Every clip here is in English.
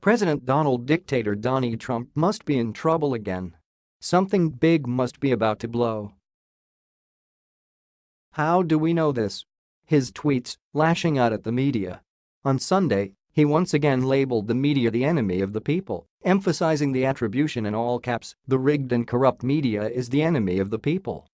President Donald Dictator Donnie Trump must be in trouble again. Something big must be about to blow. How do we know this? His tweets, lashing out at the media. On Sunday, he once again labeled the media the enemy of the people, emphasizing the attribution in all caps, the rigged and corrupt media is the enemy of the people.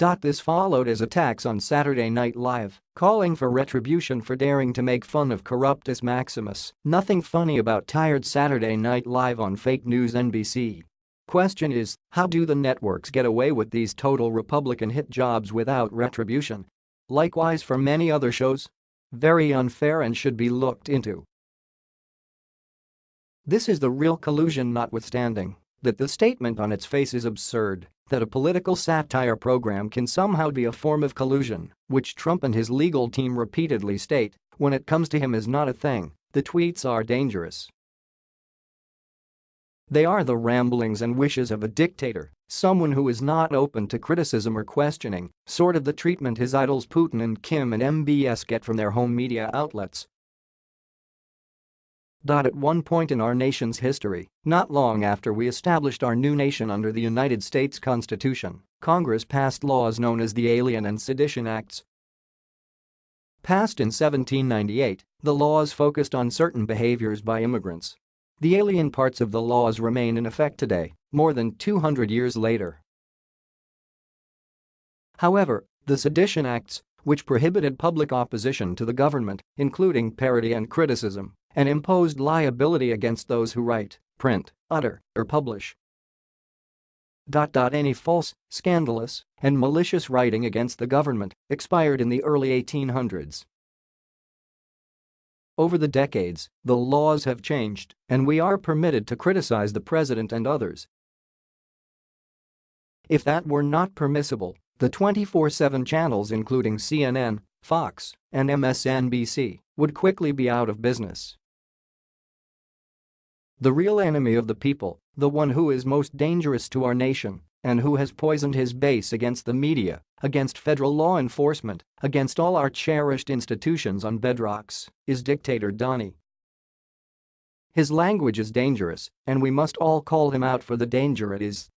This followed his attacks on Saturday Night Live, calling for retribution for daring to make fun of Corruptus Maximus. Nothing funny about tired Saturday Night Live on fake news NBC. Question is, how do the networks get away with these total Republican hit jobs without retribution? Likewise for many other shows? Very unfair and should be looked into. This is the real collusion notwithstanding that the statement on its face is absurd that a political satire program can somehow be a form of collusion, which Trump and his legal team repeatedly state, when it comes to him is not a thing, the tweets are dangerous. They are the ramblings and wishes of a dictator, someone who is not open to criticism or questioning, sort of the treatment his idols Putin and Kim and MBS get from their home media outlets, at one point in our nation's history, not long after we established our new nation under the United States Constitution, Congress passed laws known as the Alien and Sedition Acts. Passed in 1798, the laws focused on certain behaviors by immigrants. The alien parts of the laws remain in effect today, more than 200 years later. However, the Sedition Acts, which prohibited public opposition to the government, including parody and criticism, and imposed liability against those who write, print, utter, or publish. Any false, scandalous, and malicious writing against the government expired in the early 1800s. Over the decades, the laws have changed, and we are permitted to criticize the president and others. If that were not permissible, the 24-7 channels including CNN, Fox, and MSNBC would quickly be out of business. The real enemy of the people, the one who is most dangerous to our nation and who has poisoned his base against the media, against federal law enforcement, against all our cherished institutions on bedrocks, is dictator Donnie. His language is dangerous, and we must all call him out for the danger it is.